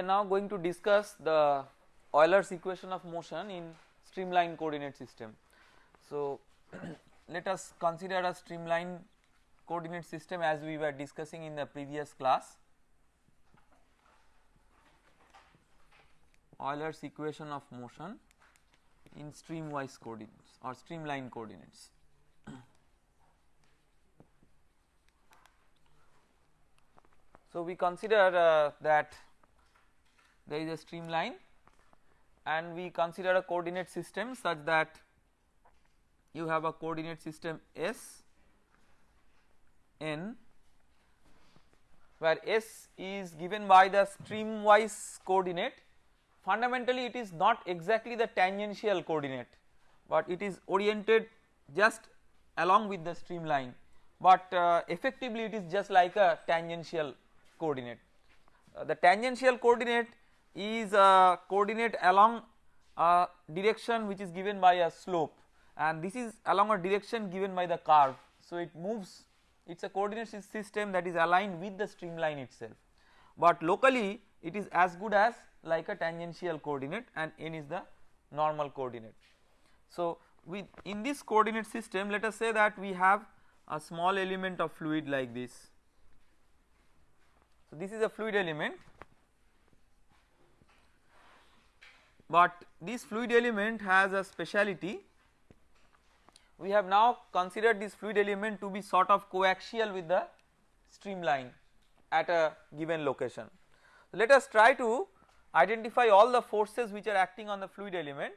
are now going to discuss the Euler's equation of motion in streamline coordinate system. So, let us consider a streamline coordinate system as we were discussing in the previous class. Euler's equation of motion in streamwise coordinates or streamline coordinates. So, we consider uh, that there is a streamline and we consider a coordinate system such that you have a coordinate system S n where S is given by the streamwise coordinate fundamentally it is not exactly the tangential coordinate but it is oriented just along with the streamline but uh, effectively it is just like a tangential coordinate. Uh, the tangential coordinate is a coordinate along a direction which is given by a slope and this is along a direction given by the curve. So, it moves it is a coordinate system that is aligned with the streamline itself, but locally it is as good as like a tangential coordinate and n is the normal coordinate. So, with in this coordinate system let us say that we have a small element of fluid like this. So, this is a fluid element but this fluid element has a speciality we have now considered this fluid element to be sort of coaxial with the streamline at a given location. Let us try to identify all the forces which are acting on the fluid element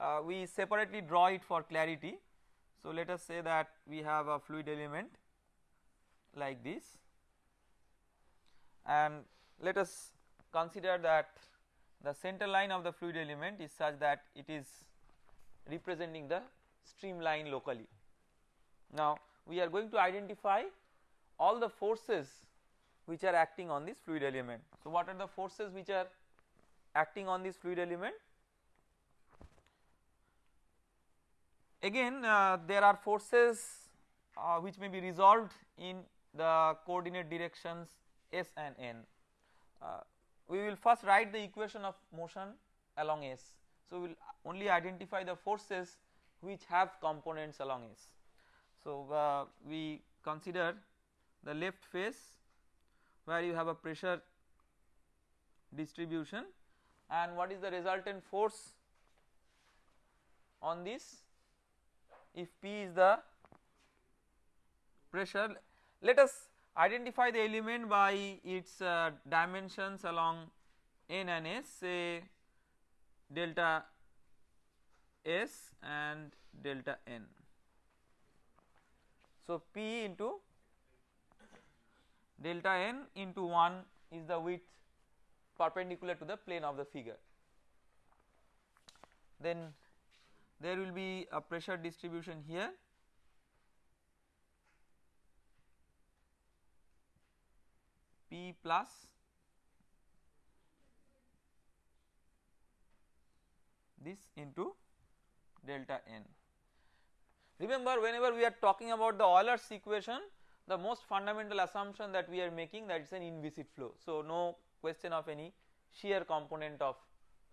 uh, we separately draw it for clarity. So, let us say that we have a fluid element like this and let us consider that the center line of the fluid element is such that it is representing the streamline locally. Now we are going to identify all the forces which are acting on this fluid element. So what are the forces which are acting on this fluid element? Again uh, there are forces uh, which may be resolved in the coordinate directions s and n. Uh, we will first write the equation of motion along s. So, we will only identify the forces which have components along s. So, uh, we consider the left face where you have a pressure distribution and what is the resultant force on this if P is the pressure let us identify the element by its uh, dimensions along n and s say delta s and delta n. So, P into delta n into 1 is the width perpendicular to the plane of the figure. Then there will be a pressure distribution here P plus this into delta n. Remember whenever we are talking about the Euler's equation the most fundamental assumption that we are making that it is an inviscid flow. So, no question of any shear component of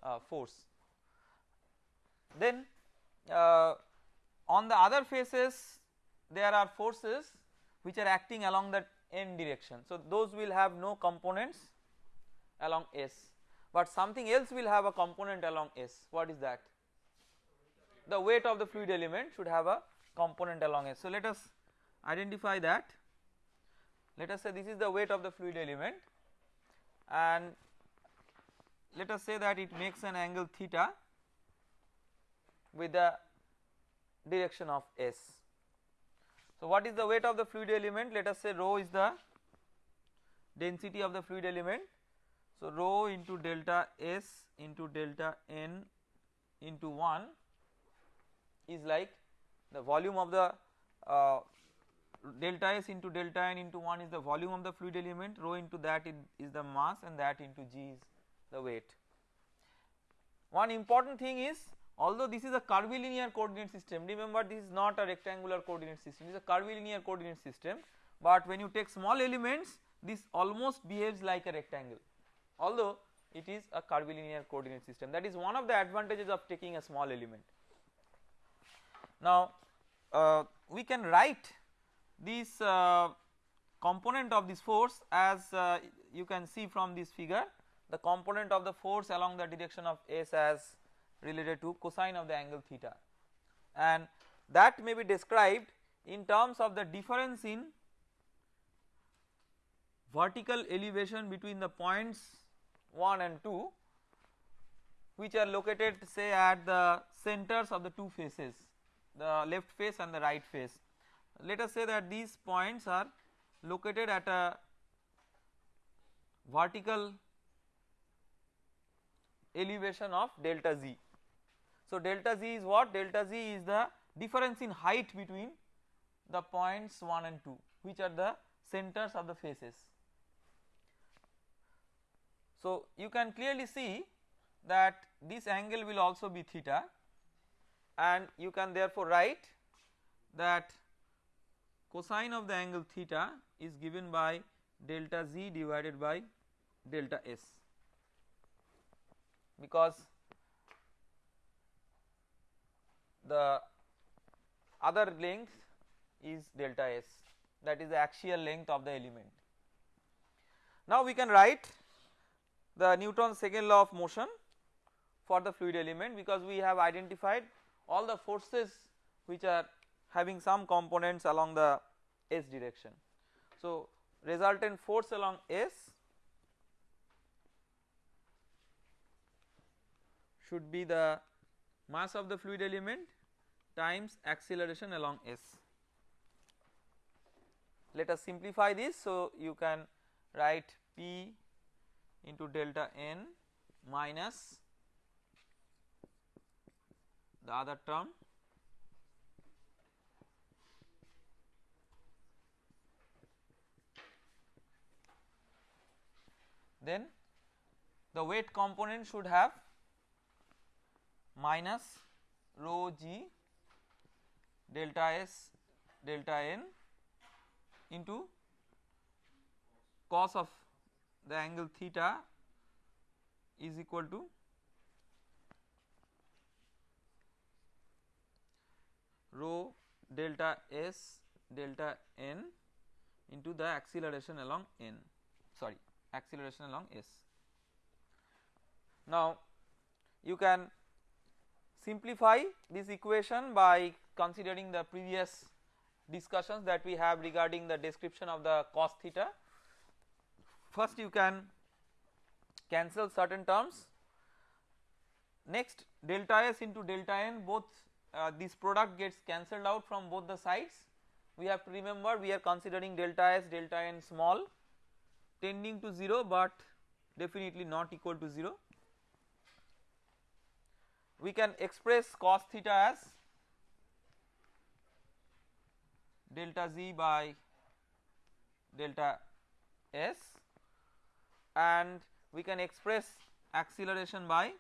uh, force. Then uh, on the other faces there are forces which are acting along the n direction. So, those will have no components along S, but something else will have a component along S. What is that? The weight of the fluid element should have a component along S. So, let us identify that. Let us say this is the weight of the fluid element and let us say that it makes an angle theta with the direction of S. So, what is the weight of the fluid element? Let us say rho is the density of the fluid element. So, rho into delta S into delta N into 1 is like the volume of the uh, delta S into delta N into 1 is the volume of the fluid element, rho into that is the mass and that into G is the weight. One important thing is although this is a curvilinear coordinate system remember this is not a rectangular coordinate system it is a curvilinear coordinate system but when you take small elements this almost behaves like a rectangle although it is a curvilinear coordinate system that is one of the advantages of taking a small element. Now uh, we can write this uh, component of this force as uh, you can see from this figure the component of the force along the direction of S as related to cosine of the angle theta and that may be described in terms of the difference in vertical elevation between the points 1 and 2 which are located say at the centers of the two faces the left face and the right face. Let us say that these points are located at a vertical elevation of delta z. So delta z is what? Delta z is the difference in height between the points 1 and 2 which are the centers of the faces. So you can clearly see that this angle will also be theta and you can therefore write that cosine of the angle theta is given by delta z divided by delta s because the other length is delta s that is the axial length of the element. Now we can write the Newton's second law of motion for the fluid element because we have identified all the forces which are having some components along the s direction. So resultant force along s should be the mass of the fluid element times acceleration along s. Let us simplify this so you can write p into delta n minus the other term then the weight component should have minus rho g delta s delta n into cos of the angle theta is equal to rho delta s delta n into the acceleration along n sorry acceleration along s. Now you can simplify this equation by considering the previous discussions that we have regarding the description of the cos theta. First you can cancel certain terms next delta s into delta n both uh, this product gets cancelled out from both the sides we have to remember we are considering delta s delta n small tending to 0 but definitely not equal to 0 we can express cos theta as delta z by delta s and we can express acceleration by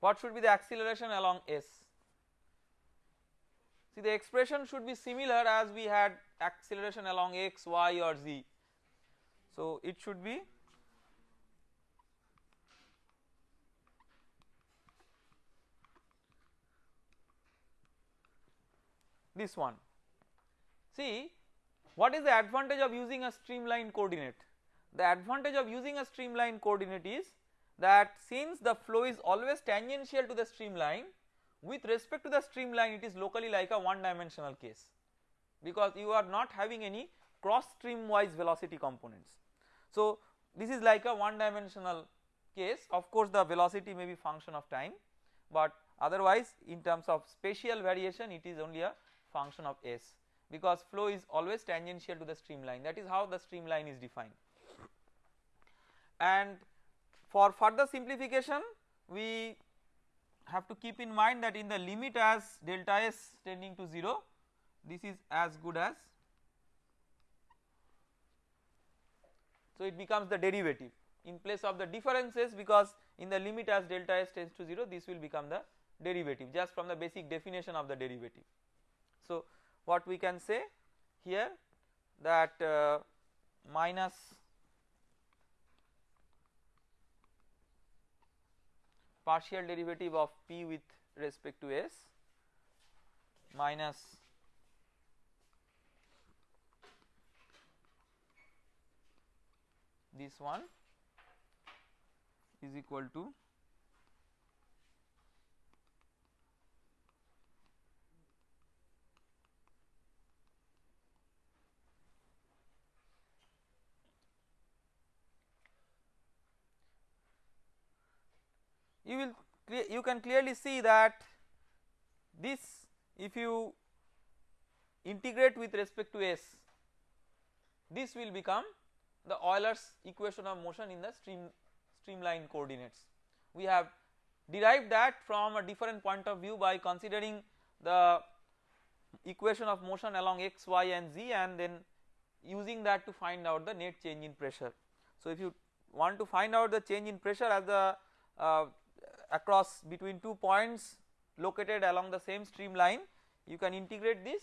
what should be the acceleration along s? See the expression should be similar as we had acceleration along x y or z. So it should be this one. See what is the advantage of using a streamline coordinate? The advantage of using a streamline coordinate is that since the flow is always tangential to the streamline with respect to the streamline it is locally like a one dimensional case. Because you are not having any cross stream wise velocity components. So this is like a one dimensional case. Of course the velocity may be function of time but otherwise in terms of spatial variation it is only a function of s because flow is always tangential to the streamline. That is how the streamline is defined. And for further simplification we have to keep in mind that in the limit as delta s tending to 0 this is as good as so it becomes the derivative. In place of the differences because in the limit as delta s tends to 0 this will become the derivative just from the basic definition of the derivative. So, what we can say here that uh, minus partial derivative of p with respect to s minus this one is equal to you will you can clearly see that this if you integrate with respect to s this will become the Euler's equation of motion in the stream streamline coordinates. We have derived that from a different point of view by considering the equation of motion along x, y and z and then using that to find out the net change in pressure. So if you want to find out the change in pressure as the uh, across between two points located along the same streamline you can integrate this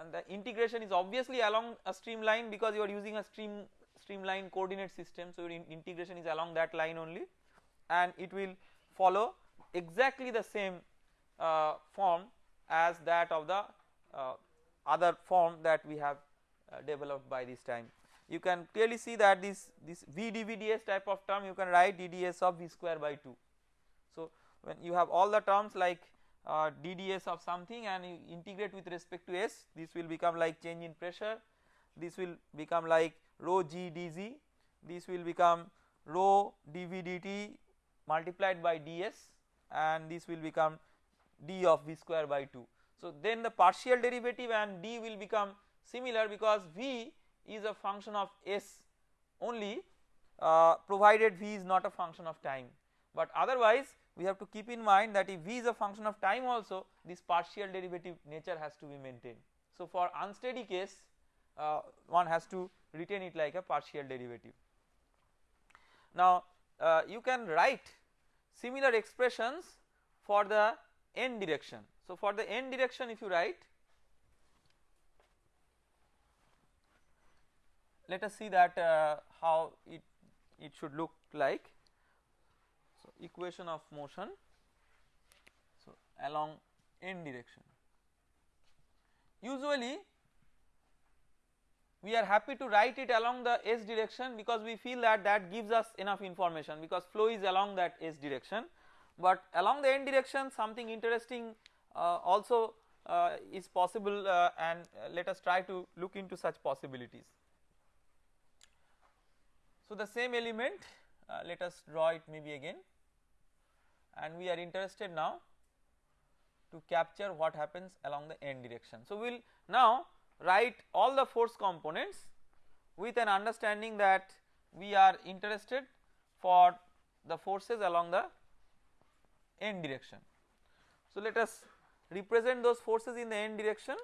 and the integration is obviously along a streamline because you are using a stream streamline coordinate system so your in integration is along that line only and it will follow exactly the same uh, form as that of the uh, other form that we have uh, developed by this time. You can clearly see that this this v dvds type of term you can write dds of v square by 2. When you have all the terms like uh, dds of something and you integrate with respect to s this will become like change in pressure. This will become like rho g dz this will become rho dv dt multiplied by ds and this will become d of v square by 2. So then the partial derivative and d will become similar because v is a function of s only uh, provided v is not a function of time. But otherwise we have to keep in mind that if v is a function of time also this partial derivative nature has to be maintained. So for unsteady case uh, one has to retain it like a partial derivative. Now uh, you can write similar expressions for the n direction. So for the n direction if you write let us see that uh, how it it should look like equation of motion. So along n direction. Usually we are happy to write it along the s direction because we feel that that gives us enough information because flow is along that s direction. But along the n direction something interesting uh, also uh, is possible uh, and let us try to look into such possibilities. So the same element uh, let us draw it maybe again and we are interested now to capture what happens along the n direction. So we will now write all the force components with an understanding that we are interested for the forces along the n direction. So let us represent those forces in the n direction.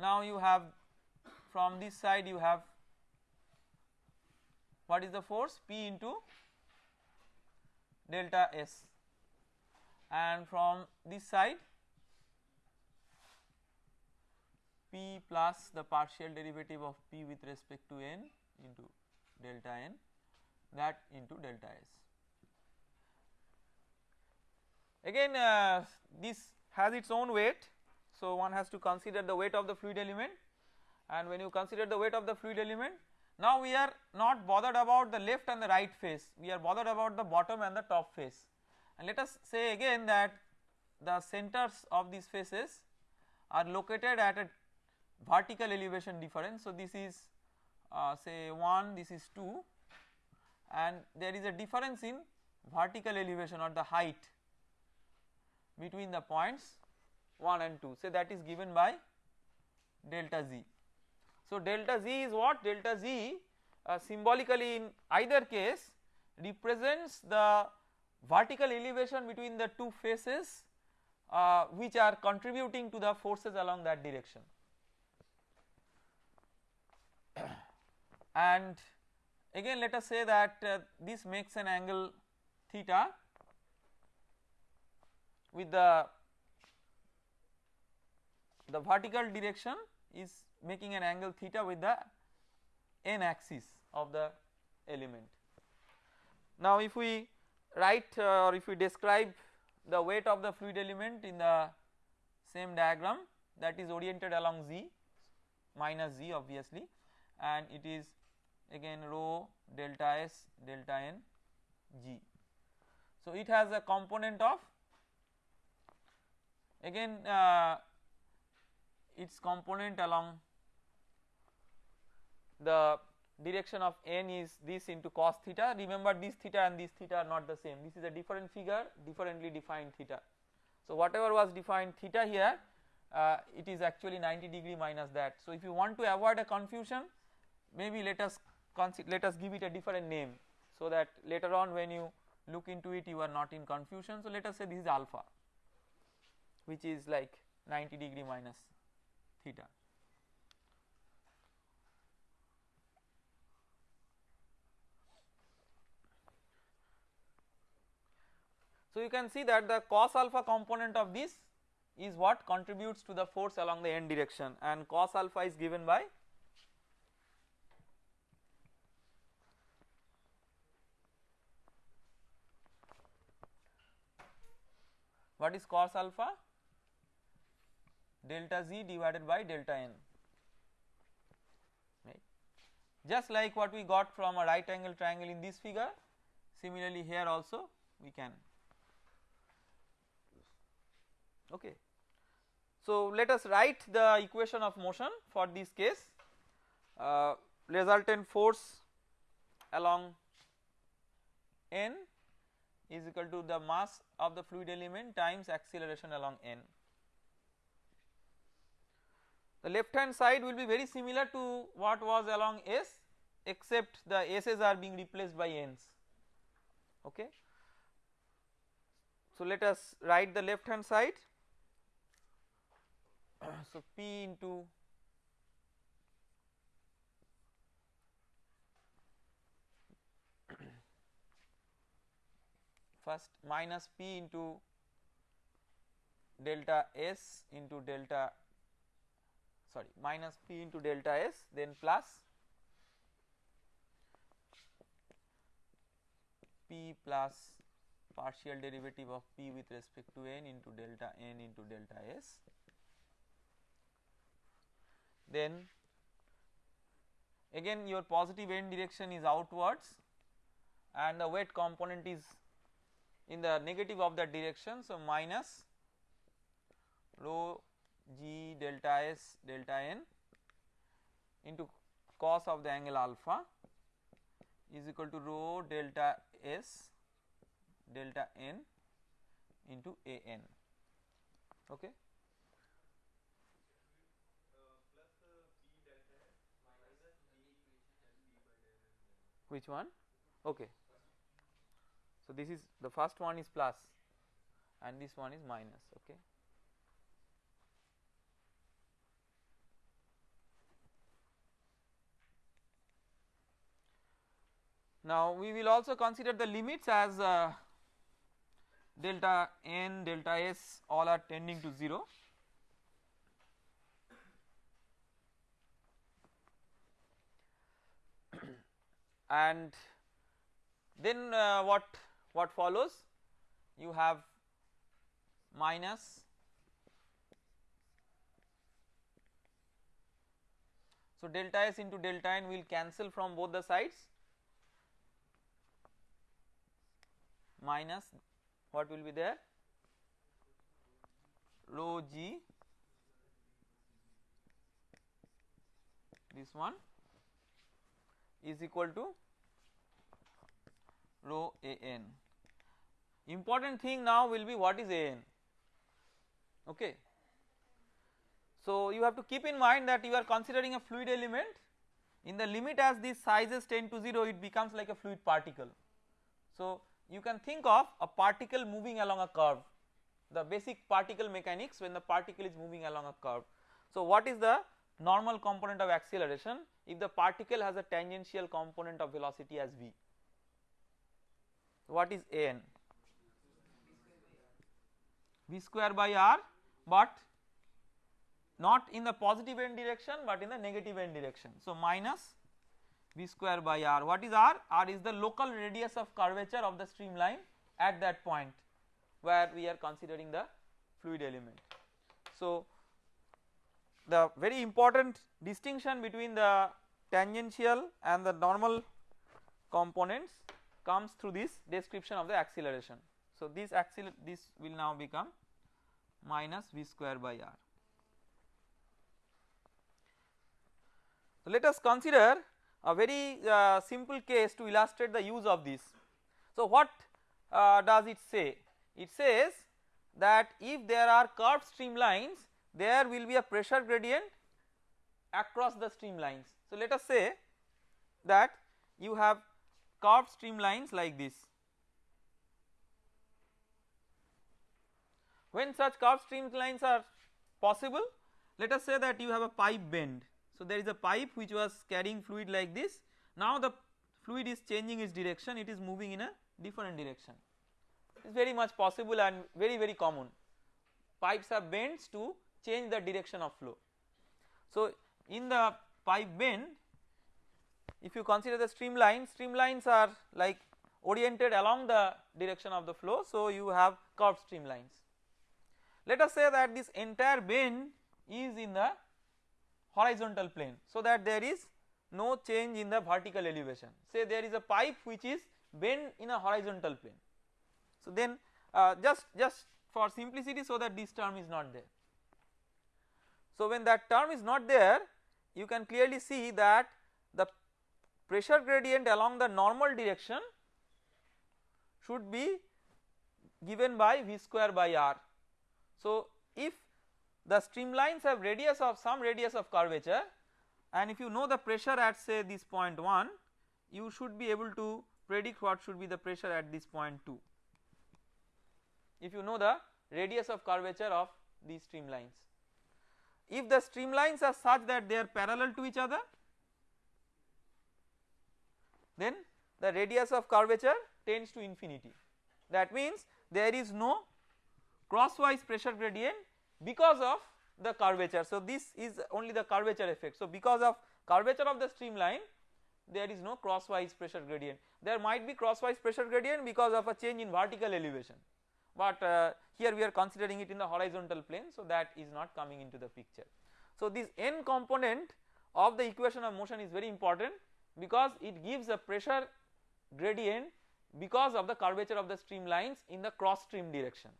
Now you have from this side you have what is the force P into delta S. And from this side P plus the partial derivative of P with respect to n into delta n that into delta S. Again uh, this has its own weight. So one has to consider the weight of the fluid element. And when you consider the weight of the fluid element now we are not bothered about the left and the right face we are bothered about the bottom and the top face and let us say again that the centers of these faces are located at a vertical elevation difference. So this is uh, say 1 this is 2 and there is a difference in vertical elevation or the height between the points 1 and 2 say that is given by delta z. So delta z is what delta z uh, symbolically in either case represents the vertical elevation between the two faces uh, which are contributing to the forces along that direction. and again let us say that uh, this makes an angle theta with the the vertical direction is making an angle theta with the n axis of the element. Now if we write uh, or if we describe the weight of the fluid element in the same diagram that is oriented along z minus z obviously and it is again rho delta s delta n g. So, it has a component of again uh, its component along the direction of n is this into cos theta remember this theta and this theta are not the same this is a different figure differently defined theta. So, whatever was defined theta here uh, it is actually 90 degree minus that. So, if you want to avoid a confusion maybe let us let us give it a different name so that later on when you look into it you are not in confusion. So, let us say this is alpha which is like 90 degree minus theta. So, you can see that the cos alpha component of this is what contributes to the force along the n direction and cos alpha is given by what is cos alpha? Delta z divided by delta n right? Just like what we got from a right angle triangle in this figure similarly here also we can okay so let us write the equation of motion for this case uh, resultant force along n is equal to the mass of the fluid element times acceleration along n. The left hand side will be very similar to what was along s except the s's are being replaced by n's okay. So let us write the left hand side so p into first minus p into delta s into delta sorry minus p into delta s then plus p plus partial derivative of p with respect to n into delta n into delta s then again your positive n direction is outwards and the weight component is in the negative of that direction. So, minus rho g delta s delta n into cos of the angle alpha is equal to rho delta s delta n into a n okay. Which one? Okay. So, this is the first one is plus and this one is minus okay. Now, we will also consider the limits as uh, delta n delta s all are tending to 0 and then uh, what what follows? You have minus so delta s into delta n will cancel from both the sides. Minus what will be there? Rho g. This one is equal to rho a n important thing now will be what is an okay. So you have to keep in mind that you are considering a fluid element in the limit as these sizes tend to 0 it becomes like a fluid particle. So you can think of a particle moving along a curve the basic particle mechanics when the particle is moving along a curve. So what is the normal component of acceleration if the particle has a tangential component of velocity as v what is an v square by r but not in the positive n direction but in the negative n direction. So minus v square by r what is r? r is the local radius of curvature of the streamline at that point where we are considering the fluid element. So the very important distinction between the tangential and the normal components comes through this description of the acceleration. So this accel this will now become minus v square by r. So let us consider a very uh, simple case to illustrate the use of this. So what uh, does it say? It says that if there are curved streamlines there will be a pressure gradient across the streamlines. So let us say that you have curved streamlines like this. When such curved streamlines are possible let us say that you have a pipe bend. So there is a pipe which was carrying fluid like this now the fluid is changing its direction it is moving in a different direction it is very much possible and very very common pipes have bends to change the direction of flow. So in the pipe bend if you consider the streamline streamlines are like oriented along the direction of the flow so you have curved streamlines. Let us say that this entire bend is in the horizontal plane so that there is no change in the vertical elevation say there is a pipe which is bent in a horizontal plane. So then uh, just just for simplicity so that this term is not there. So when that term is not there you can clearly see that the pressure gradient along the normal direction should be given by V square by R. So if the streamlines have radius of some radius of curvature and if you know the pressure at say this point 1 you should be able to predict what should be the pressure at this point 2 if you know the radius of curvature of these streamlines. If the streamlines are such that they are parallel to each other then the radius of curvature tends to infinity that means there is no crosswise pressure gradient because of the curvature. So this is only the curvature effect. So because of curvature of the streamline there is no crosswise pressure gradient there might be crosswise pressure gradient because of a change in vertical elevation but uh, here we are considering it in the horizontal plane so that is not coming into the picture. So this n component of the equation of motion is very important because it gives a pressure gradient because of the curvature of the streamlines in the cross stream direction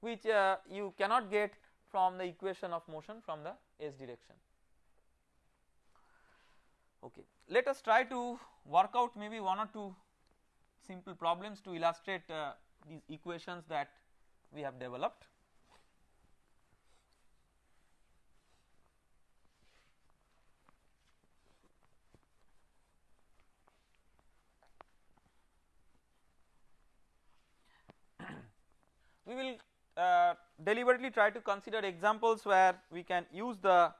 which uh, you cannot get from the equation of motion from the s direction. Okay. Let us try to work out maybe one or two simple problems to illustrate uh, these equations that we have developed. we will uh, deliberately try to consider examples where we can use the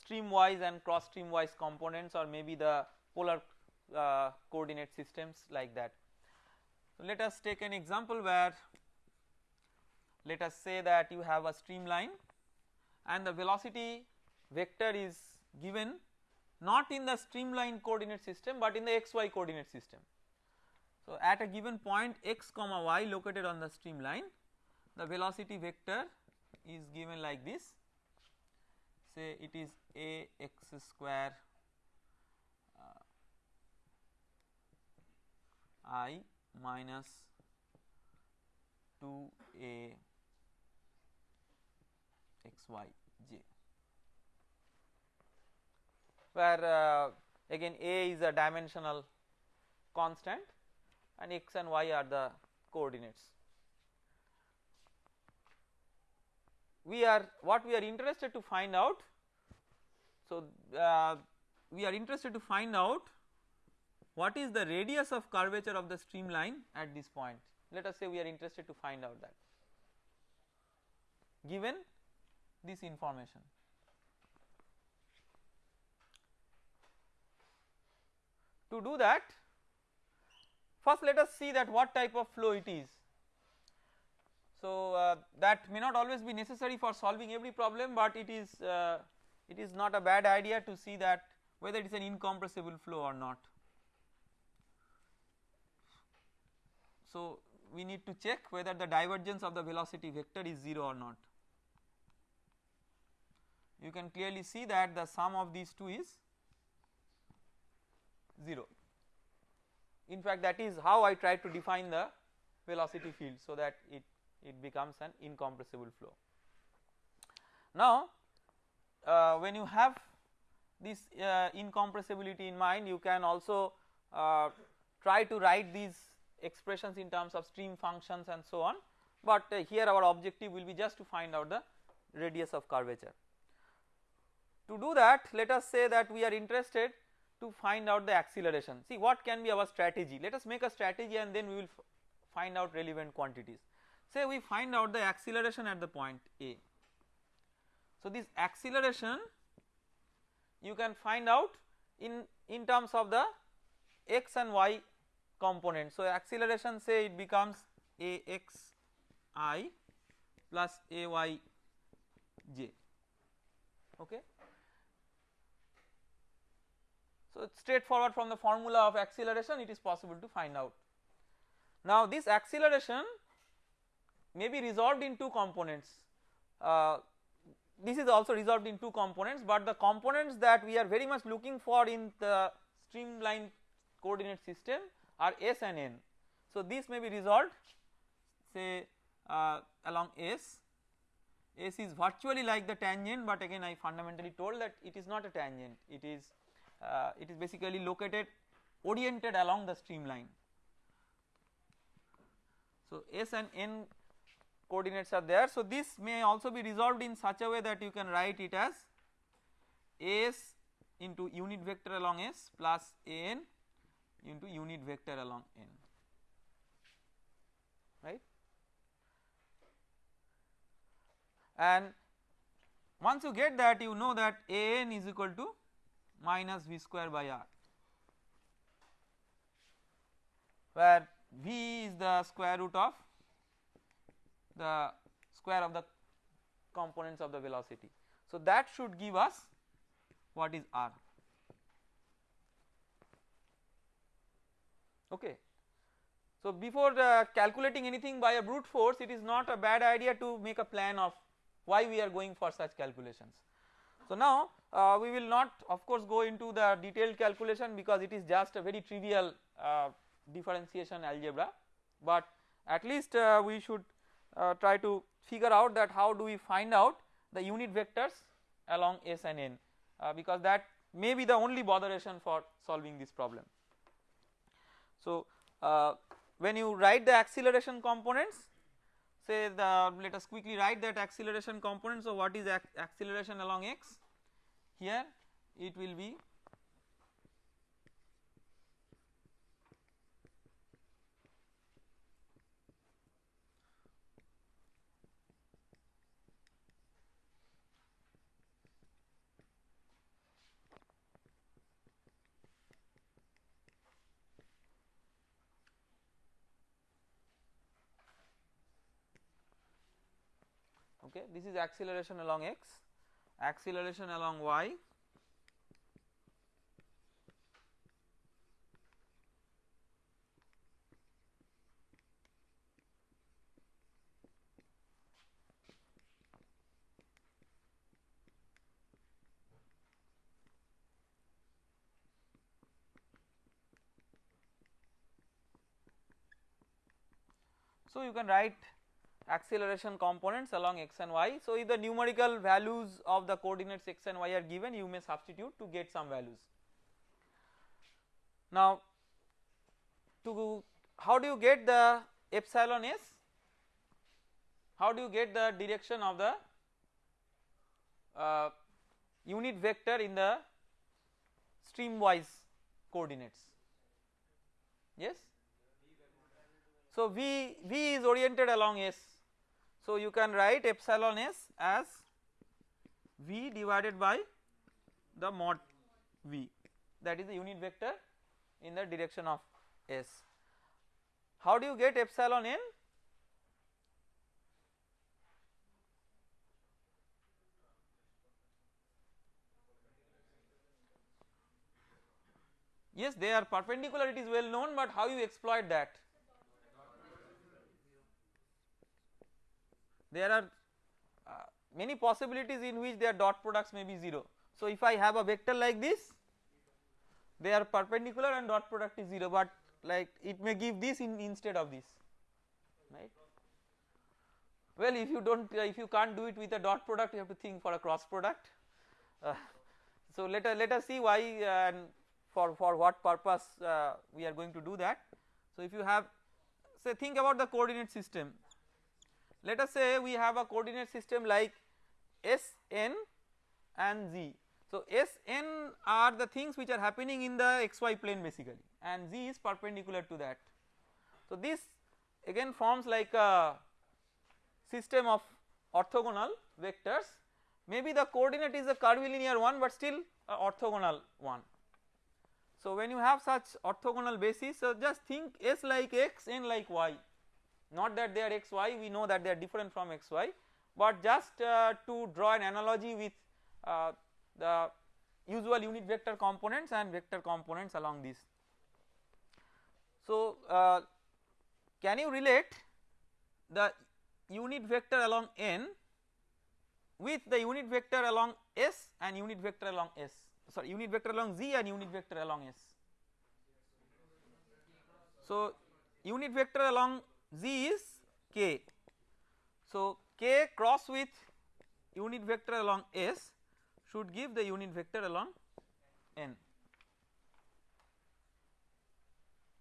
streamwise and cross streamwise components or maybe the polar uh, coordinate systems like that. So let us take an example where let us say that you have a streamline and the velocity vector is given not in the streamline coordinate system but in the xy coordinate system. So at a given point x comma y located on the streamline the velocity vector is given like this say it is a x square uh, i minus 2a xy j where uh, again a is a dimensional constant and x and y are the coordinates. We are what we are interested to find out so uh, we are interested to find out what is the radius of curvature of the streamline at this point let us say we are interested to find out that given this information. To do that first let us see that what type of flow it is. So uh, that may not always be necessary for solving every problem but it is uh, it is not a bad idea to see that whether it is an incompressible flow or not. So we need to check whether the divergence of the velocity vector is 0 or not. You can clearly see that the sum of these two is 0. In fact, that is how I try to define the velocity field so that it, it becomes an incompressible flow. Now, uh, when you have this uh, incompressibility in mind you can also uh, try to write these expressions in terms of stream functions and so on, but uh, here our objective will be just to find out the radius of curvature. To do that let us say that we are interested to find out the acceleration see what can be our strategy let us make a strategy and then we will find out relevant quantities say we find out the acceleration at the point A. So this acceleration you can find out in in terms of the x and y component. So acceleration say it becomes a x i plus a y j okay. So straightforward from the formula of acceleration it is possible to find out. Now this acceleration may be resolved in two components uh, this is also resolved in two components but the components that we are very much looking for in the streamline coordinate system are s and n. So this may be resolved say uh, along s, s is virtually like the tangent but again I fundamentally told that it is not a tangent it is uh, it is basically located oriented along the streamline. So s and n coordinates are there. So this may also be resolved in such a way that you can write it as s into unit vector along s plus n into unit vector along n right and once you get that you know that a n is equal to minus v square by r where v is the square root of the square of the components of the velocity. So that should give us what is r okay. So before uh, calculating anything by a brute force it is not a bad idea to make a plan of why we are going for such calculations. So now uh, we will not of course go into the detailed calculation because it is just a very trivial uh, differentiation algebra but at least uh, we should uh, try to figure out that how do we find out the unit vectors along S and N uh, because that may be the only botheration for solving this problem. So uh, when you write the acceleration components say the let us quickly write that acceleration component. So what is ac acceleration along x? Here it will be okay this is acceleration along x acceleration along y. So you can write acceleration components along x and y. So if the numerical values of the coordinates x and y are given you may substitute to get some values. Now to how do you get the epsilon s? How do you get the direction of the uh, unit vector in the streamwise coordinates? Yes. So V V is oriented along S so you can write epsilon s as V divided by the mod V that is the unit vector in the direction of S. How do you get epsilon n? Yes they are perpendicular it is well known but how you exploit that? There are uh, many possibilities in which their dot products may be 0. So if I have a vector like this they are perpendicular and dot product is 0 but like it may give this in instead of this right. Well if you do not uh, if you can't do it with a dot product you have to think for a cross product. Uh, so let us let us see why uh, and for for what purpose uh, we are going to do that. So if you have say think about the coordinate system let us say we have a coordinate system like Sn and Z. So Sn are the things which are happening in the xy plane basically and Z is perpendicular to that. So this again forms like a system of orthogonal vectors maybe the coordinate is a curvilinear one but still orthogonal one. So when you have such orthogonal basis so just think S like x n like y not that they are x y we know that they are different from x y but just uh, to draw an analogy with uh, the usual unit vector components and vector components along this. So uh, can you relate the unit vector along n with the unit vector along s and unit vector along s sorry unit vector along z and unit vector along s. So unit vector along z is k. So k cross with unit vector along s should give the unit vector along n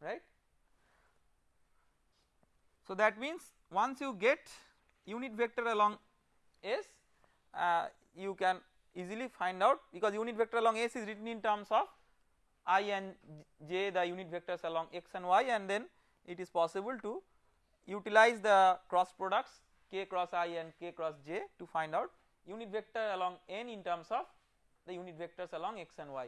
right. So that means once you get unit vector along s uh, you can easily find out because unit vector along s is written in terms of i and j the unit vectors along x and y and then it is possible to utilize the cross products k cross i and k cross j to find out unit vector along n in terms of the unit vectors along x and y.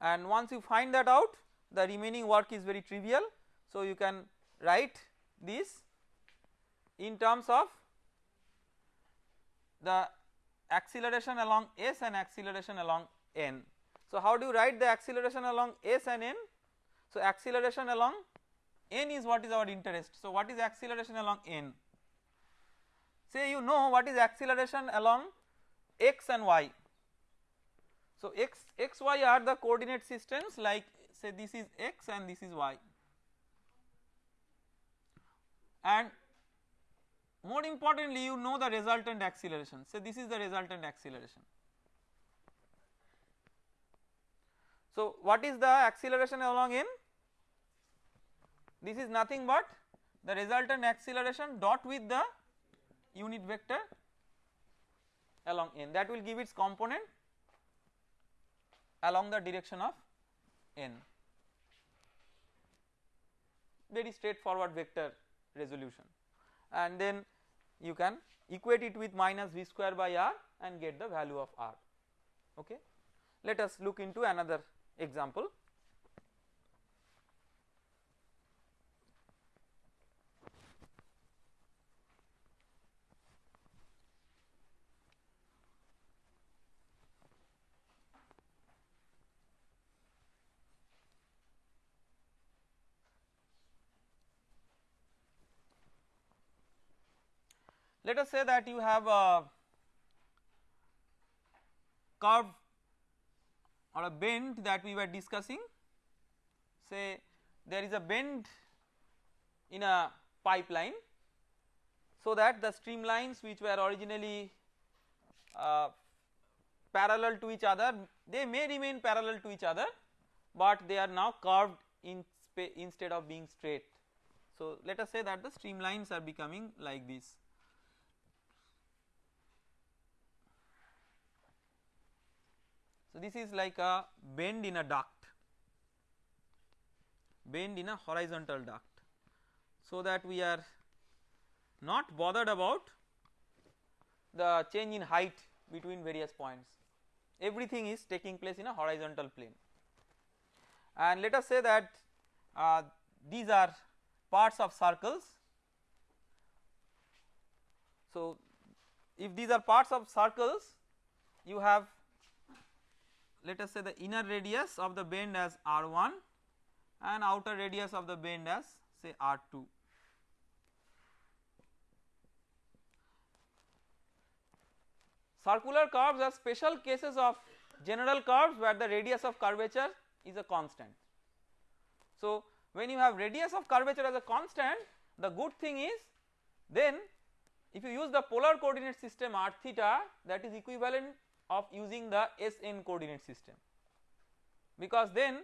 And once you find that out the remaining work is very trivial so you can write this in terms of the acceleration along s and acceleration along n. So how do you write the acceleration along s and n? So acceleration along n is what is our interest. So what is acceleration along n? Say you know what is acceleration along x and y. So x, x, y are the coordinate systems like say this is x and this is y. And more importantly you know the resultant acceleration. So this is the resultant acceleration. So what is the acceleration along n? This is nothing but the resultant acceleration dot with the unit vector along n. That will give its component along the direction of n. Very straightforward vector resolution. And then you can equate it with minus v square by r and get the value of r. Okay. Let us look into another example Let us say that you have a curve or a bend that we were discussing say there is a bend in a pipeline so that the streamlines which were originally uh, parallel to each other they may remain parallel to each other but they are now curved in instead of being straight. So let us say that the streamlines are becoming like this So this is like a bend in a duct, bend in a horizontal duct so that we are not bothered about the change in height between various points everything is taking place in a horizontal plane and let us say that uh, these are parts of circles. So if these are parts of circles you have let us say the inner radius of the bend as r1 and outer radius of the bend as say r2. circular curves are special cases of general curves where the radius of curvature is a constant. So when you have radius of curvature as a constant the good thing is then if you use the polar coordinate system r theta that is equivalent of using the Sn coordinate system because then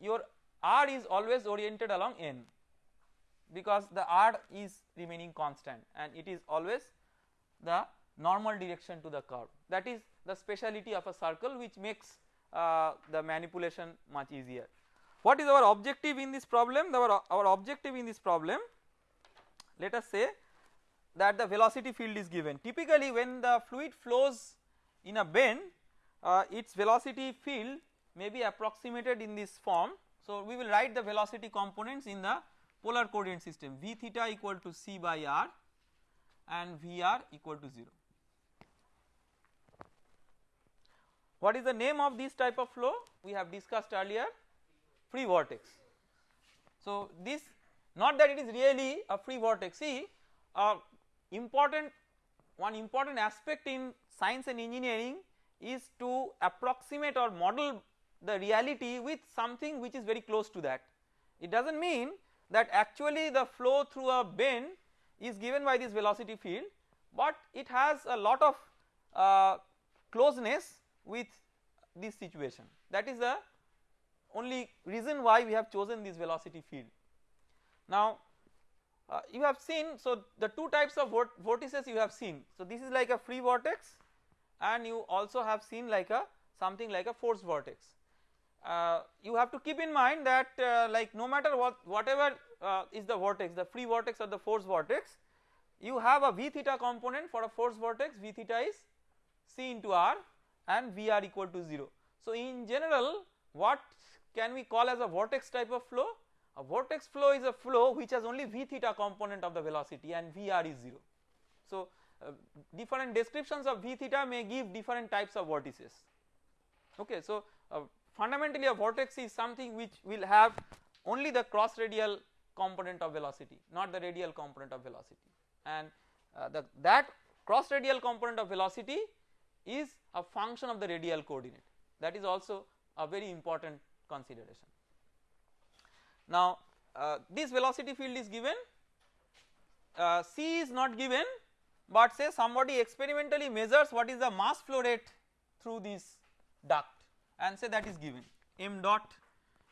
your r is always oriented along n because the r is remaining constant and it is always the normal direction to the curve that is the speciality of a circle which makes uh, the manipulation much easier. What is our objective in this problem? Our, our objective in this problem let us say that the velocity field is given typically when the fluid flows in a bend uh, its velocity field may be approximated in this form. So we will write the velocity components in the polar coordinate system v theta equal to c by r and Vr equal to 0. What is the name of this type of flow? We have discussed earlier free vortex. So this not that it is really a free vortex see uh, important one important aspect in science and engineering is to approximate or model the reality with something which is very close to that. It does not mean that actually the flow through a bend is given by this velocity field but it has a lot of uh, closeness with this situation that is the only reason why we have chosen this velocity field. Now uh, you have seen so the two types of vort vortices you have seen so this is like a free vortex and you also have seen like a something like a force vortex. Uh, you have to keep in mind that uh, like no matter what whatever uh, is the vortex the free vortex or the force vortex you have a v theta component for a force vortex v theta is c into r and vr equal to 0. So in general what can we call as a vortex type of flow a vortex flow is a flow which has only v theta component of the velocity and vr is 0. So different descriptions of v theta may give different types of vortices okay so uh, fundamentally a vortex is something which will have only the cross radial component of velocity not the radial component of velocity. And uh, the that cross radial component of velocity is a function of the radial coordinate. That is also a very important consideration. Now uh, this velocity field is given uh, C is not given but say somebody experimentally measures what is the mass flow rate through this duct and say that is given. M dot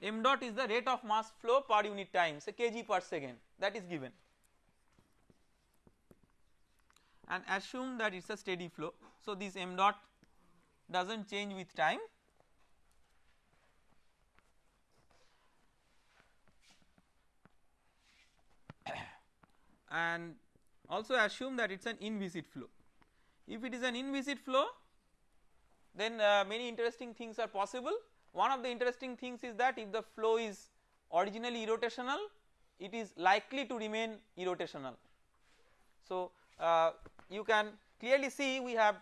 m dot is the rate of mass flow per unit time say kg per second that is given. And assume that it is a steady flow. So this m dot does not change with time. And also assume that it is an inviscid flow. If it is an inviscid flow then uh, many interesting things are possible one of the interesting things is that if the flow is originally irrotational it is likely to remain irrotational. So uh, you can clearly see we have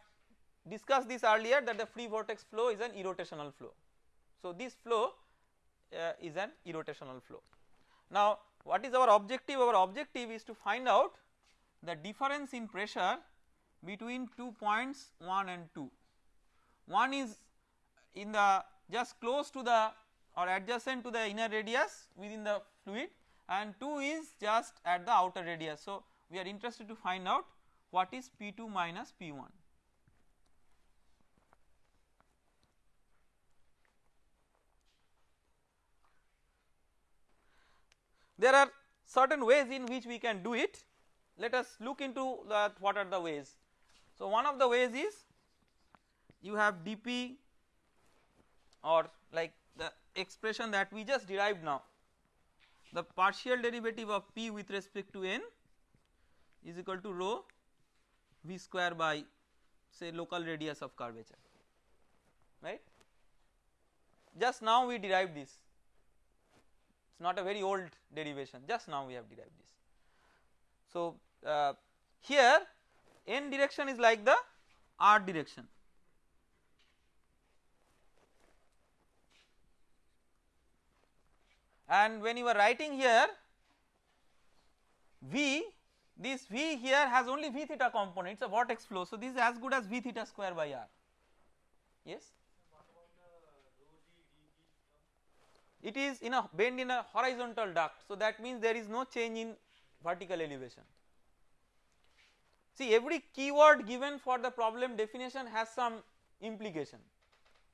discussed this earlier that the free vortex flow is an irrotational flow. So this flow uh, is an irrotational flow. Now what is our objective? Our objective is to find out the difference in pressure between two points 1 and 2. One is in the just close to the or adjacent to the inner radius within the fluid and 2 is just at the outer radius. So we are interested to find out what is P2 minus P1. There are certain ways in which we can do it let us look into that what are the ways. So one of the ways is you have dp or like the expression that we just derived now the partial derivative of p with respect to n is equal to rho v square by say local radius of curvature right just now we derived this it is not a very old derivation just now we have derived this. So uh, here n direction is like the r direction. And when you are writing here v this V here has only V theta component. Is a vortex flow. So this is as good as V theta square by R. Yes? It is in a bend in a horizontal duct. So that means there is no change in vertical elevation. See every keyword given for the problem definition has some implication.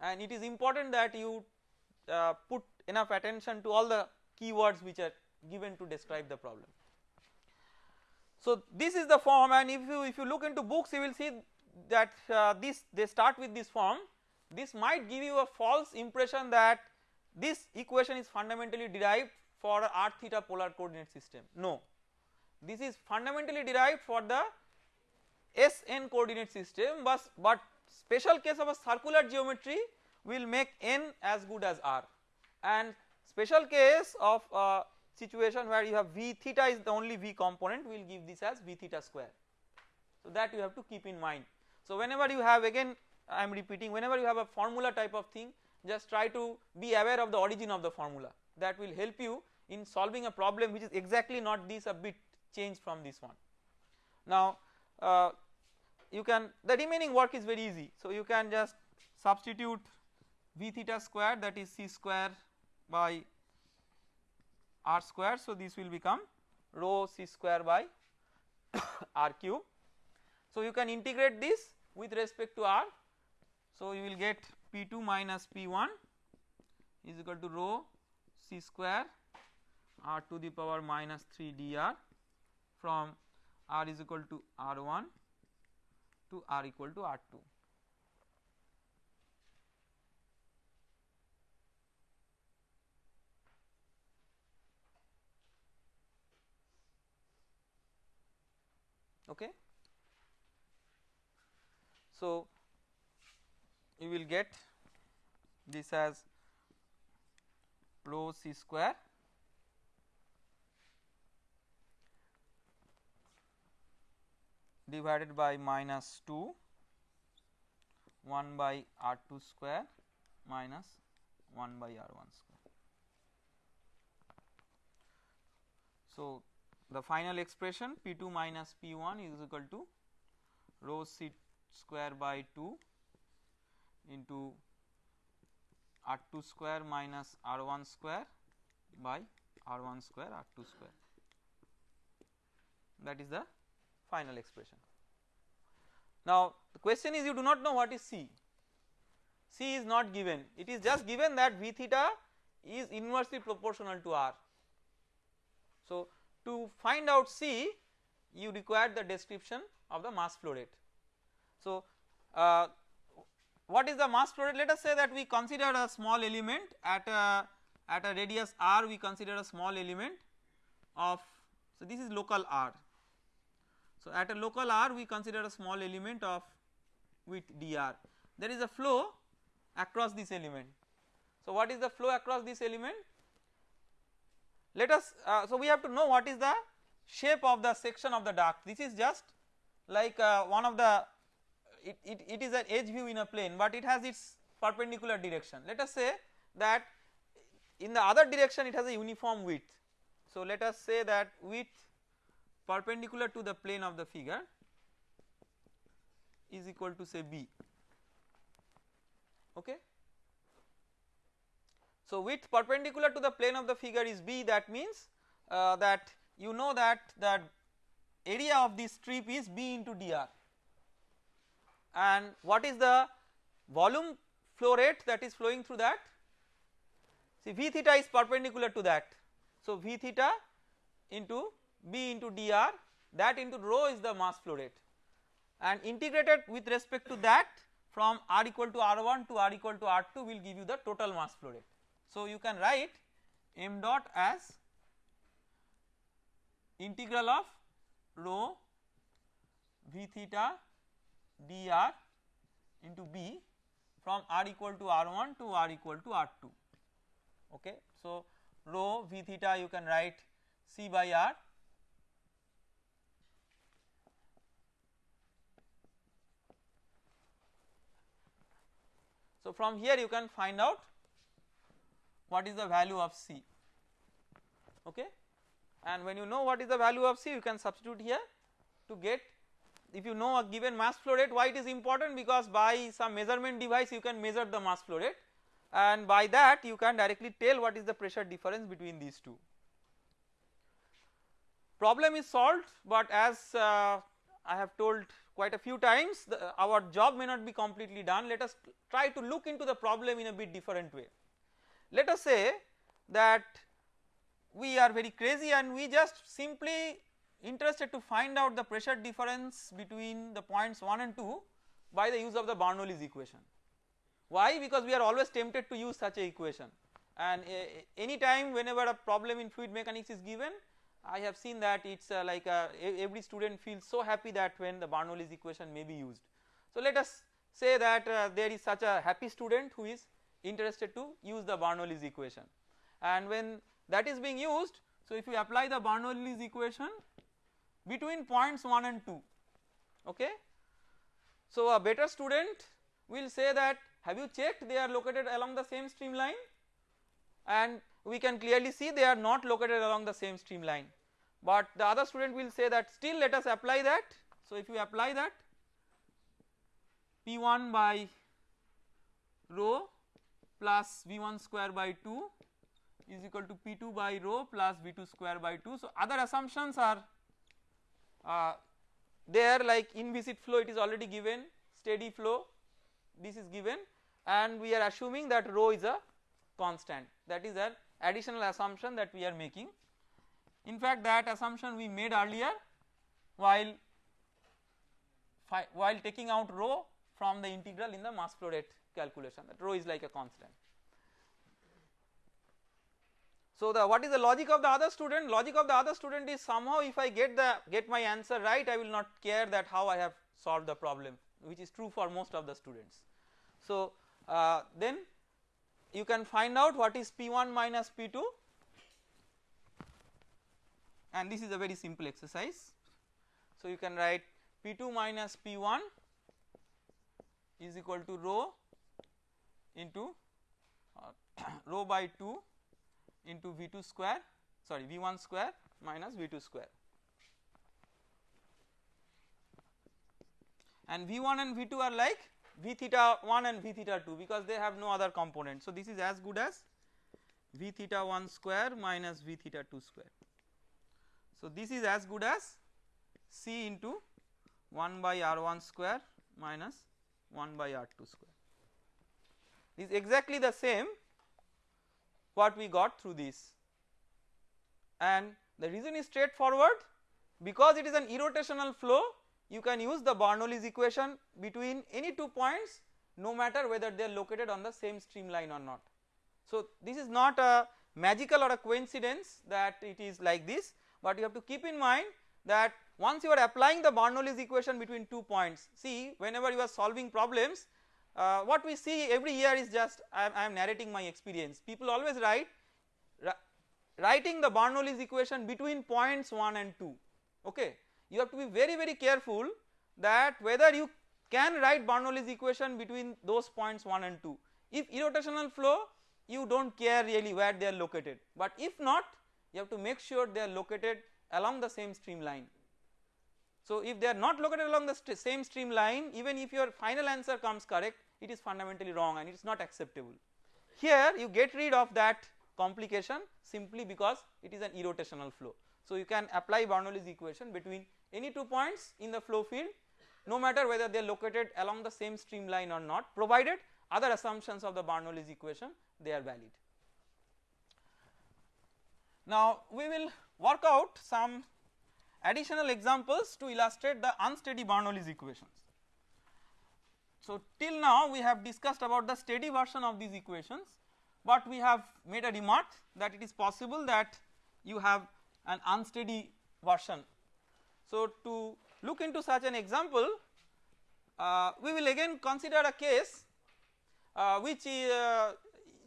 And it is important that you uh, put enough attention to all the keywords which are given to describe the problem. So this is the form and if you if you look into books you will see that uh, this they start with this form. This might give you a false impression that this equation is fundamentally derived for r theta polar coordinate system. No. This is fundamentally derived for the Sn coordinate system but, but special case of a circular geometry will make n as good as r and special case of a situation where you have v theta is the only v component will give this as v theta square. So that you have to keep in mind. So whenever you have again I am repeating whenever you have a formula type of thing just try to be aware of the origin of the formula that will help you in solving a problem which is exactly not this a bit changed from this one. Now uh, you can the remaining work is very easy. So you can just substitute v theta square that is c square by r square. So this will become rho c square by r cube. So you can integrate this with respect to r. So you will get P2 minus P1 is equal to rho c square r to the power minus 3 dr from r is equal to r1 to r equal to r2. Okay. So, you will get this as rho c square divided by minus 2 1 by r2 square minus 1 by r1 square. So, the final expression P2 minus P1 is equal to rho c square by 2 into R2 square minus R1 square by R1 square R2 square that is the final expression. Now the question is you do not know what is C, C is not given it is just given that V theta is inversely proportional to R. So to find out C you require the description of the mass flow rate. So uh, what is the mass flow rate let us say that we consider a small element at a at a radius r we consider a small element of so this is local r so at a local r we consider a small element of width dr. There is a flow across this element. So what is the flow across this element? Let us uh, so we have to know what is the shape of the section of the duct. This is just like uh, one of the it, it, it is an edge view in a plane but it has its perpendicular direction. Let us say that in the other direction it has a uniform width. So let us say that width perpendicular to the plane of the figure is equal to say b. Okay. So width perpendicular to the plane of the figure is b. That means uh, that you know that the area of this strip is b into dr. And what is the volume flow rate that is flowing through that? See v theta is perpendicular to that. So v theta into b into dr that into rho is the mass flow rate and integrated with respect to that from r equal to r1 to r equal to r2 will give you the total mass flow rate. So you can write m dot as integral of rho v theta dr into b from r equal to r1 to r equal to r2 okay. So rho v theta you can write c by r So from here you can find out what is the value of c okay? And when you know what is the value of C you can substitute here to get if you know a given mass flow rate why it is important? Because by some measurement device you can measure the mass flow rate. And by that you can directly tell what is the pressure difference between these two. Problem is solved but as uh, I have told quite a few times the, our job may not be completely done let us try to look into the problem in a bit different way. Let us say that we are very crazy and we just simply interested to find out the pressure difference between the points 1 and 2 by the use of the Bernoulli's equation. Why? Because we are always tempted to use such a equation and uh, any time whenever a problem in fluid mechanics is given I have seen that it is uh, like a, every student feels so happy that when the Bernoulli's equation may be used. So let us say that uh, there is such a happy student who is interested to use the Bernoulli's equation and when that is being used so if you apply the Bernoulli's equation between points 1 and 2 okay. So a better student will say that have you checked they are located along the same streamline and we can clearly see they are not located along the same streamline but the other student will say that still let us apply that. So if you apply that P1 by rho plus V1 square by 2 is equal to P2 by rho plus V2 square by 2. So other assumptions are uh, there like inviscid flow it is already given steady flow this is given and we are assuming that rho is a constant that is an additional assumption that we are making. In fact that assumption we made earlier while while taking out rho from the integral in the mass flow rate calculation that rho is like a constant. So the what is the logic of the other student? Logic of the other student is somehow if I get the get my answer right I will not care that how I have solved the problem which is true for most of the students. So uh, then you can find out what is P1 minus P2 and this is a very simple exercise. So you can write P2 minus P1 is equal to rho into uh, rho by 2 into V2 square sorry V1 square minus V2 square and V1 and V2 are like V theta 1 and V theta 2 because they have no other component. So this is as good as V theta 1 square minus V theta 2 square. So this is as good as C into 1 by R1 square minus 1 by R2 square. This is exactly the same what we got through this and the reason is straightforward because it is an irrotational flow you can use the Bernoulli's equation between any two points no matter whether they are located on the same streamline or not. So this is not a magical or a coincidence that it is like this but you have to keep in mind that once you are applying the Bernoulli's equation between two points see whenever you are solving problems uh, what we see every year is just I am narrating my experience. People always write writing the Bernoulli's equation between points 1 and 2 okay you have to be very very careful that whether you can write Bernoulli's equation between those points 1 and 2 if irrotational flow you do not care really where they are located but if not you have to make sure they are located along the same streamline so if they are not located along the st same streamline even if your final answer comes correct it is fundamentally wrong and it is not acceptable. Here you get rid of that complication simply because it is an irrotational flow. So you can apply Bernoulli's equation between any two points in the flow field no matter whether they are located along the same streamline or not provided other assumptions of the Bernoulli's equation they are valid. Now we will work out some additional examples to illustrate the unsteady Bernoulli's equations. So till now we have discussed about the steady version of these equations but we have made a remark that it is possible that you have an unsteady version. So to look into such an example uh, we will again consider a case uh, which uh,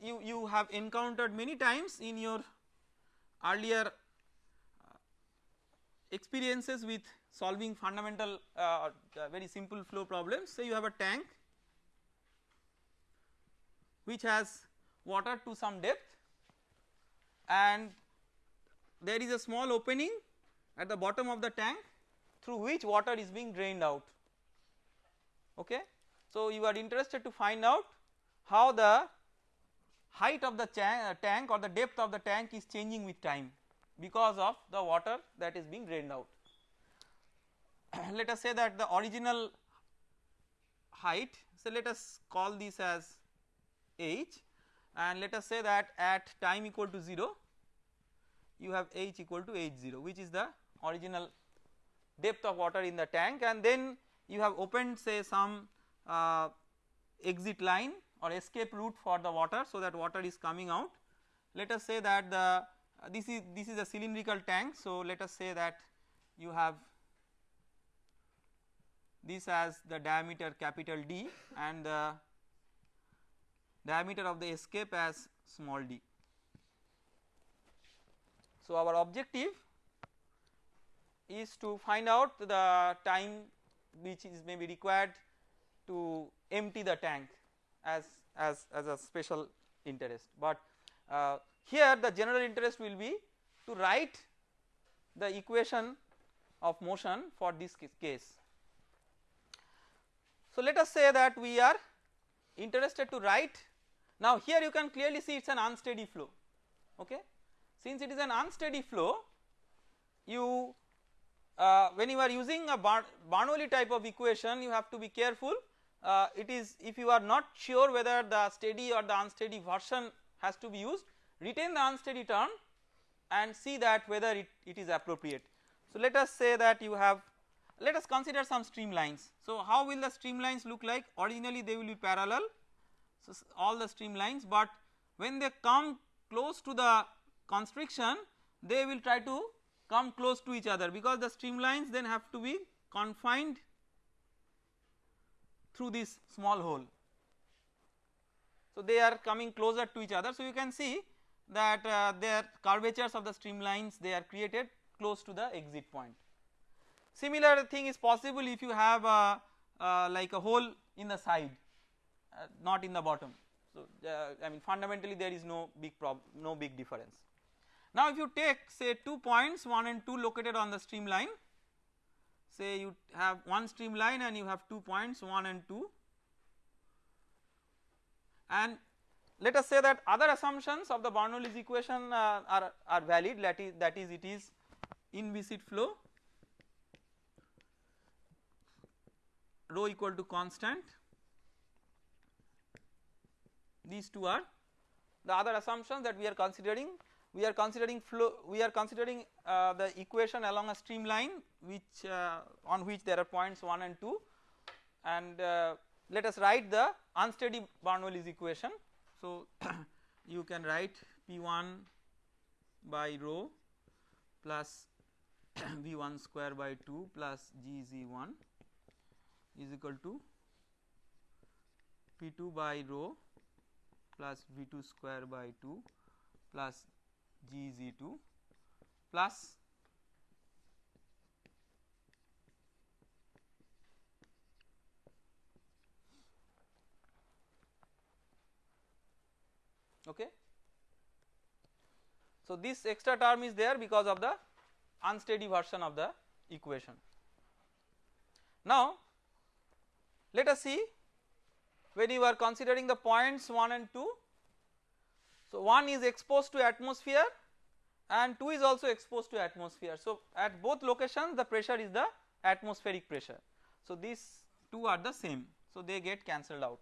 you, you have encountered many times in your earlier experiences with solving fundamental uh, uh, very simple flow problems. Say you have a tank which has water to some depth and there is a small opening at the bottom of the tank through which water is being drained out okay. So you are interested to find out how the height of the uh, tank or the depth of the tank is changing with time because of the water that is being drained out. let us say that the original height so let us call this as h and let us say that at time equal to 0 you have h equal to h0 which is the original depth of water in the tank and then you have opened say some uh, exit line or escape route for the water so that water is coming out. Let us say that the uh, this is this is a cylindrical tank so let us say that you have this as the diameter capital D and the diameter of the escape as small d. So our objective is to find out the time which is may be required to empty the tank as as as a special interest. But uh, here the general interest will be to write the equation of motion for this case. So let us say that we are interested to write. Now here you can clearly see it is an unsteady flow okay? Since it is an unsteady flow you uh, when you are using a Bernoulli type of equation you have to be careful uh, it is if you are not sure whether the steady or the unsteady version has to be used retain the unsteady term and see that whether it, it is appropriate. So let us say that you have let us consider some streamlines. So how will the streamlines look like originally they will be parallel so all the streamlines but when they come close to the constriction they will try to come close to each other because the streamlines then have to be confined through this small hole. So they are coming closer to each other so you can see that uh, their curvatures of the streamlines they are created close to the exit point. Similar thing is possible if you have a, uh, like a hole in the side uh, not in the bottom. So uh, I mean fundamentally there is no big problem no big difference. Now if you take say 2 points 1 and 2 located on the streamline say you have one streamline and you have 2 points 1 and 2 and let us say that other assumptions of the Bernoulli's equation uh, are, are valid that is that is it is inviscid flow. Rho equal to constant. These two are the other assumptions that we are considering we are considering flow we are considering uh, the equation along a streamline which uh, on which there are points 1 and 2 and uh, let us write the unsteady Bernoulli's equation. So you can write P1 by rho plus V1 square by 2 plus GZ1 is equal to P2 by rho plus V2 square by 2 plus Gz2 plus okay. So this extra term is there because of the unsteady version of the equation. Now let us see when you are considering the points 1 and 2 so, one is exposed to atmosphere and 2 is also exposed to atmosphere. So, at both locations the pressure is the atmospheric pressure. So, these two are the same. So, they get cancelled out.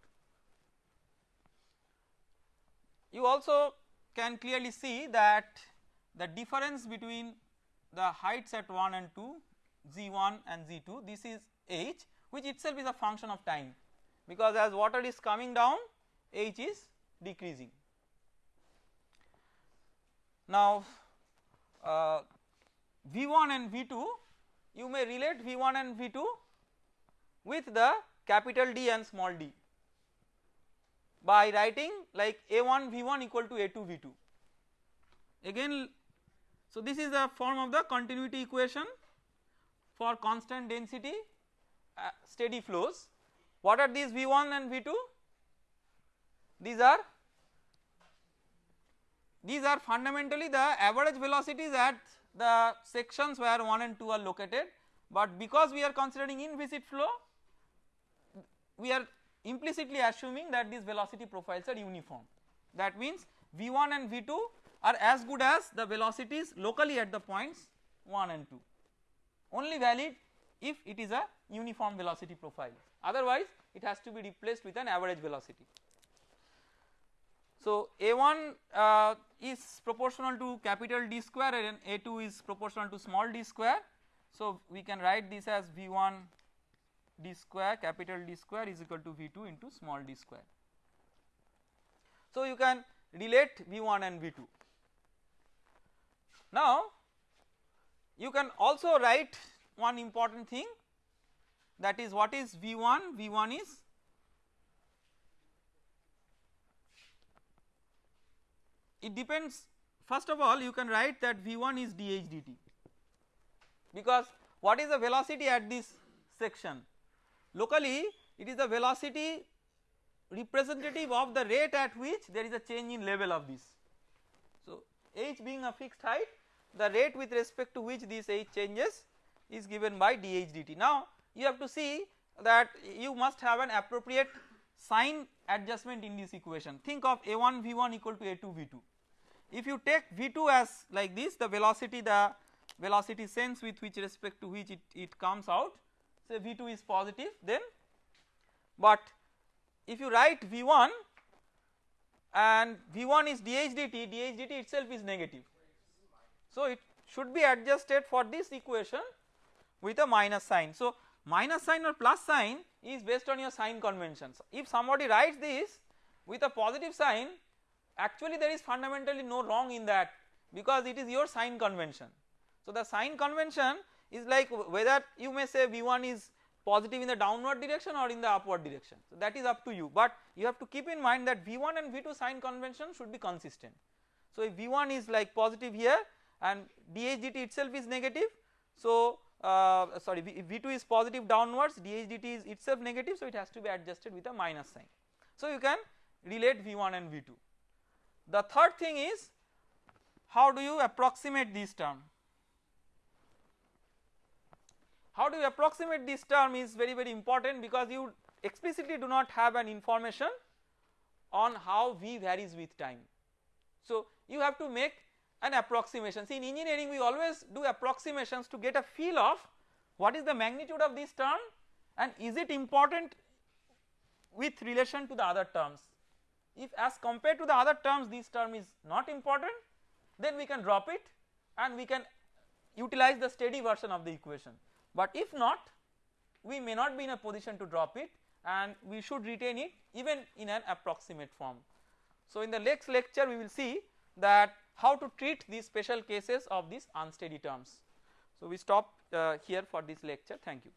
You also can clearly see that the difference between the heights at 1 and 2 z1 and z2 this is h which itself is a function of time because as water is coming down h is decreasing. Now uh, V1 and V2 you may relate V1 and V2 with the capital D and small d by writing like A1 V1 equal to A2 V2 again so this is the form of the continuity equation for constant density uh, steady flows. What are these V1 and V2 these are these are fundamentally the average velocities at the sections where 1 and 2 are located. But because we are considering inviscid flow we are implicitly assuming that these velocity profiles are uniform. That means V1 and V2 are as good as the velocities locally at the points 1 and 2 only valid if it is a uniform velocity profile. Otherwise it has to be replaced with an average velocity. So A1 uh, is proportional to capital D square and A2 is proportional to small d square. So we can write this as V1 d square capital D square is equal to V2 into small d square. So you can relate V1 and V2. Now you can also write one important thing that is what is V1, V1 is it depends. First of all you can write that V1 is dH dt because what is the velocity at this section? Locally it is the velocity representative of the rate at which there is a change in level of this. So h being a fixed height the rate with respect to which this h changes is given by dH dt. Now you have to see that you must have an appropriate sign adjustment in this equation. Think of a1 v1 equal to a2 v2 if you take v2 as like this the velocity the velocity sense with which respect to which it, it comes out say v2 is positive then but if you write v1 and v1 is dh dt dh dt itself is negative so it should be adjusted for this equation with a minus sign so minus sign or plus sign is based on your sign conventions. If somebody writes this with a positive sign actually there is fundamentally no wrong in that because it is your sign convention. So the sign convention is like whether you may say V1 is positive in the downward direction or in the upward direction. So that is up to you but you have to keep in mind that V1 and V2 sign convention should be consistent. So if V1 is like positive here and DHDT itself is negative so uh, sorry V2 is positive downwards DHDT is itself negative so it has to be adjusted with a minus sign. So you can relate V1 and V2. The third thing is how do you approximate this term? How do you approximate this term is very very important because you explicitly do not have an information on how V varies with time. So you have to make an approximation. See in engineering we always do approximations to get a feel of what is the magnitude of this term and is it important with relation to the other terms. If as compared to the other terms this term is not important then we can drop it and we can utilize the steady version of the equation but if not we may not be in a position to drop it and we should retain it even in an approximate form. So in the next lecture we will see that how to treat these special cases of these unsteady terms. So we stop uh, here for this lecture thank you.